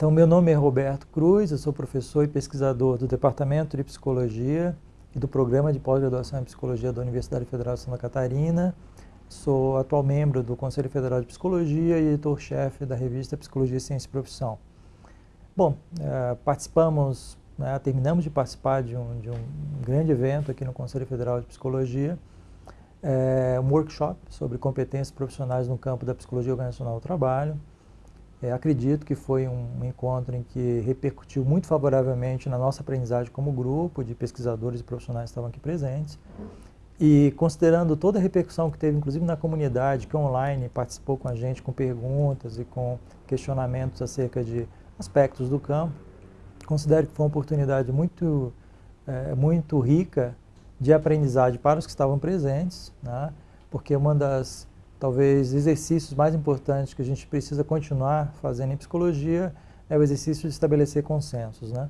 Então, meu nome é Roberto Cruz, eu sou professor e pesquisador do Departamento de Psicologia e do Programa de Pós-Graduação em Psicologia da Universidade Federal de Santa Catarina. Sou atual membro do Conselho Federal de Psicologia e editor-chefe da revista Psicologia, Ciência e Profissão. Bom, eh, participamos, né, terminamos de participar de um, de um, grande evento aqui no Conselho Federal de Psicologia, eh, um workshop sobre competências profissionais no campo da psicologia organizacional do trabalho, é, acredito que foi um encontro em que repercutiu muito favoravelmente na nossa aprendizagem como grupo de pesquisadores e profissionais que estavam aqui presentes. E considerando toda a repercussão que teve, inclusive na comunidade, que online participou com a gente com perguntas e com questionamentos acerca de aspectos do campo, considero que foi uma oportunidade muito, é, muito rica de aprendizagem para os que estavam presentes, né? porque uma das talvez exercícios mais importantes que a gente precisa continuar fazendo em psicologia é o exercício de estabelecer consensos. Né?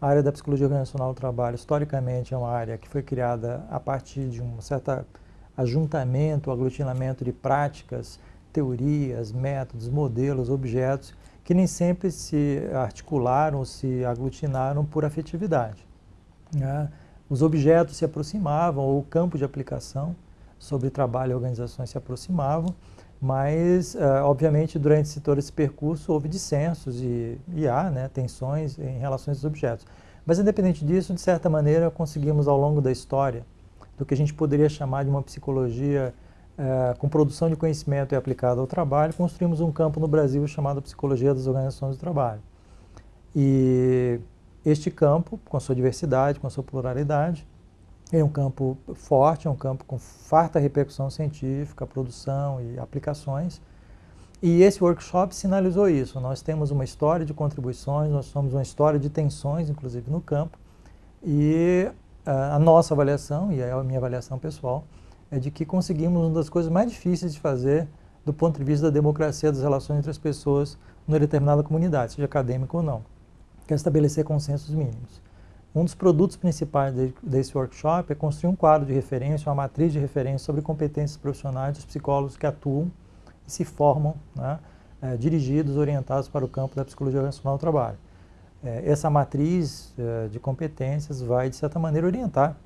A área da psicologia organizacional do trabalho, historicamente, é uma área que foi criada a partir de um certo ajuntamento, aglutinamento de práticas, teorias, métodos, modelos, objetos, que nem sempre se articularam se aglutinaram por afetividade. Né? Os objetos se aproximavam, ou o campo de aplicação sobre trabalho e organizações se aproximavam, mas, uh, obviamente, durante todo esse percurso houve dissensos e, e há né, tensões em relação a esses objetos. Mas, independente disso, de certa maneira, conseguimos, ao longo da história, do que a gente poderia chamar de uma psicologia uh, com produção de conhecimento e aplicada ao trabalho, construímos um campo no Brasil chamado Psicologia das Organizações do Trabalho. E este campo, com sua diversidade, com sua pluralidade, é um campo forte, é um campo com farta repercussão científica, produção e aplicações. E esse workshop sinalizou isso. Nós temos uma história de contribuições, nós somos uma história de tensões, inclusive no campo. E a, a nossa avaliação, e é a minha avaliação pessoal, é de que conseguimos uma das coisas mais difíceis de fazer do ponto de vista da democracia das relações entre as pessoas numa determinada comunidade, seja acadêmica ou não, que é estabelecer consensos mínimos. Um dos produtos principais de, desse workshop é construir um quadro de referência, uma matriz de referência sobre competências profissionais dos psicólogos que atuam e se formam, né, é, dirigidos, orientados para o campo da psicologia organizacional do trabalho. É, essa matriz é, de competências vai, de certa maneira, orientar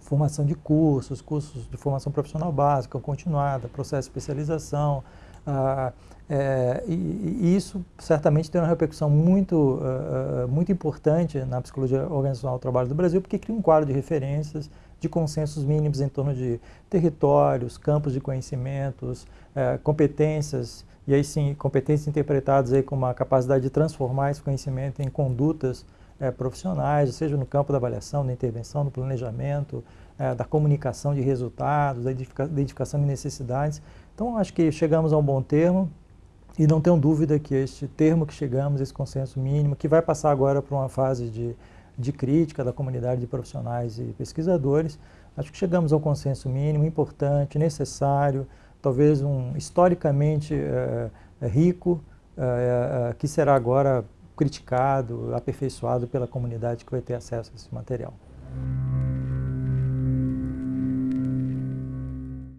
formação de cursos, cursos de formação profissional básica, continuada, processo de especialização, ah, é, e, e, isso certamente tem uma repercussão muito, uh, muito importante na psicologia organizacional do trabalho do Brasil, porque cria um quadro de referências, de consensos mínimos em torno de territórios, campos de conhecimentos, uh, competências, e aí sim, competências interpretadas aí com uma capacidade de transformar esse conhecimento em condutas uh, profissionais, seja no campo da avaliação, da intervenção, do planejamento, da comunicação de resultados, da identificação de necessidades. Então, acho que chegamos a um bom termo e não tenho dúvida que este termo que chegamos, esse consenso mínimo, que vai passar agora para uma fase de, de crítica da comunidade de profissionais e pesquisadores, acho que chegamos ao consenso mínimo importante, necessário, talvez um historicamente é, rico, é, que será agora criticado, aperfeiçoado pela comunidade que vai ter acesso a esse material.